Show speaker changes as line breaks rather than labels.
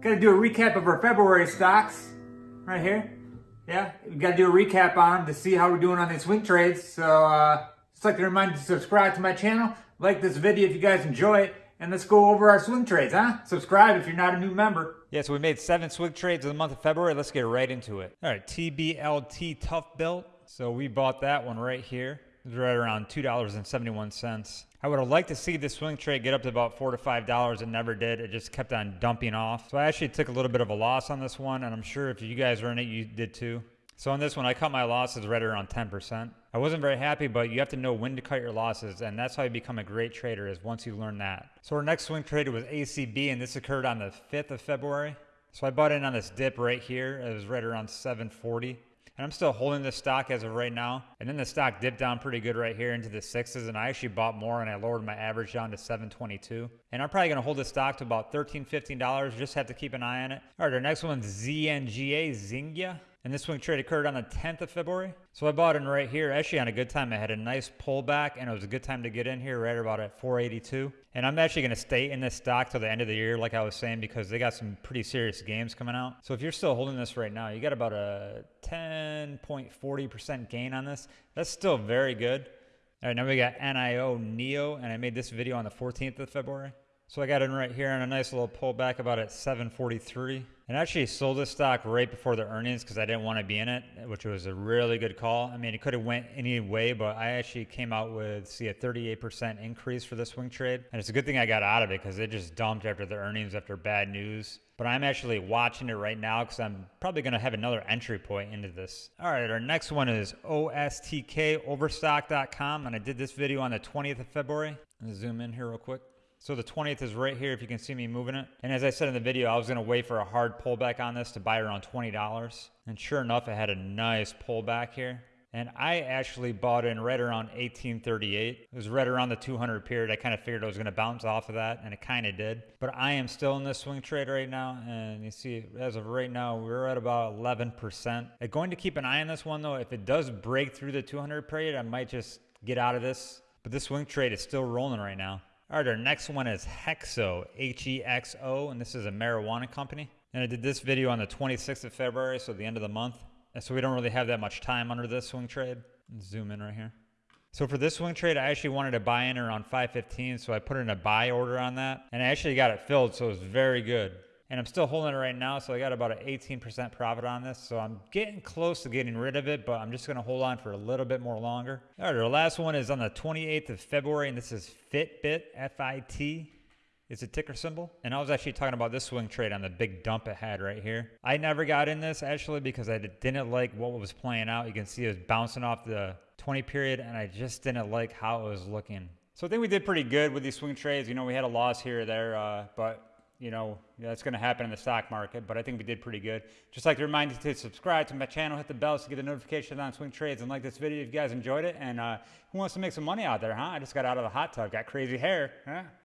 got to do a recap of our February stocks right here. Yeah, we got to do a recap on them to see how we're doing on these swing trades. So, uh, just like to remind you to subscribe to my channel, like this video if you guys enjoy it, and let's go over our swing trades, huh? Subscribe if you're not a new member.
Yeah, so we made seven swing trades in the month of February. Let's get right into it. All right, TBLT ToughBuilt. So we bought that one right here. Right around $2.71. I would have liked to see the swing trade get up to about four to five dollars. It never did. It just kept on dumping off. So I actually took a little bit of a loss on this one, and I'm sure if you guys were in it, you did too. So on this one, I cut my losses right around 10%. I wasn't very happy, but you have to know when to cut your losses, and that's how you become a great trader is once you learn that. So our next swing trade was ACB, and this occurred on the 5th of February. So I bought in on this dip right here. It was right around 740. And I'm still holding this stock as of right now. And then the stock dipped down pretty good right here into the sixes. And I actually bought more and I lowered my average down to 722. And I'm probably going to hold this stock to about $13, $15. Just have to keep an eye on it. All right, our next one's ZNGA, Zynga. And this swing trade occurred on the 10th of February. So I bought in right here, actually on a good time. I had a nice pullback and it was a good time to get in here right about at 482. And I'm actually going to stay in this stock till the end of the year, like I was saying, because they got some pretty serious games coming out. So if you're still holding this right now, you got about a 10.40% gain on this. That's still very good. All right, now we got NIO Neo, and I made this video on the 14th of February. So I got in right here on a nice little pullback about at 743. And actually sold this stock right before the earnings because I didn't want to be in it, which was a really good call. I mean, it could have went any way, but I actually came out with, see, a 38% increase for this swing trade. And it's a good thing I got out of it because it just dumped after the earnings, after bad news. But I'm actually watching it right now because I'm probably going to have another entry point into this. All right, our next one is OSTKoverstock.com. And I did this video on the 20th of February. Zoom in here real quick. So the 20th is right here if you can see me moving it. And as I said in the video, I was going to wait for a hard pullback on this to buy around $20. And sure enough, it had a nice pullback here. And I actually bought in right around 1838. It was right around the 200 period. I kind of figured I was going to bounce off of that, and it kind of did. But I am still in this swing trade right now, and you see, as of right now, we're at about 11%. I'm going to keep an eye on this one, though. If it does break through the 200 period, I might just get out of this. But this swing trade is still rolling right now. All right, our next one is Hexo, H-E-X-O, and this is a marijuana company. And I did this video on the 26th of February, so the end of the month. And so we don't really have that much time under this swing trade. Zoom in right here. So for this swing trade, I actually wanted to buy in around 515, so I put in a buy order on that. And I actually got it filled, so it was very good and I'm still holding it right now. So I got about an 18% profit on this. So I'm getting close to getting rid of it, but I'm just going to hold on for a little bit more longer. All right, our last one is on the 28th of February, and this is Fitbit, F-I-T. It's a ticker symbol. And I was actually talking about this swing trade on the big dump it had right here. I never got in this actually because I didn't like what was playing out. You can see it was bouncing off the 20 period and I just didn't like how it was looking. So I think we did pretty good with these swing trades. You know, we had a loss here or there, uh, but you know, that's going to happen in the stock market, but I think we did pretty good. Just like to remind you to subscribe to my channel, hit the bell to get the notifications on swing trades, and like this video if you guys enjoyed it. And uh, who wants to make some money out there, huh? I just got out of the hot tub, got crazy hair. Huh?